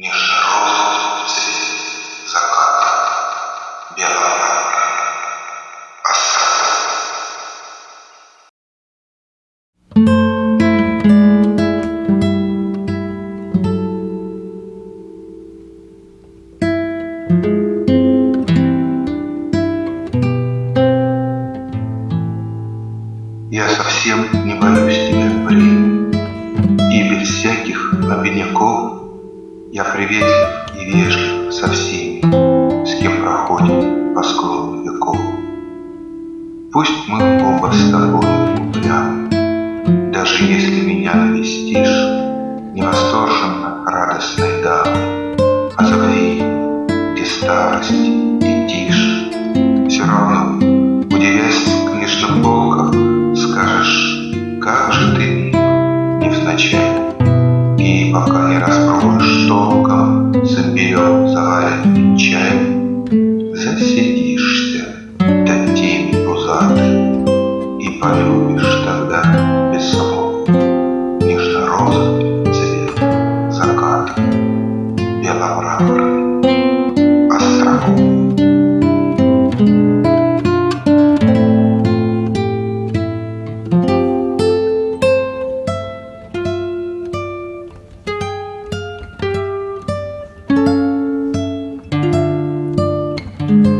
Нежно-розовый цвет заката, белая осада. Я совсем не боюсь тебя, время, И без всяких обиняков Я приветлив и вежлив со всеми, С кем проходим по склону веков. Пусть мы оба с тобой упрямы, Даже если меня навестишь Невосторженно радостной дамы, А забви, где старость и тишь. Все равно, удивясь книжным полкам, Скажешь, как же ты мил, невзначай, И пока не распробуешь полюбишь тогда без слов. Нежно роза цвет закат беломраморный остров. thank mm -hmm. you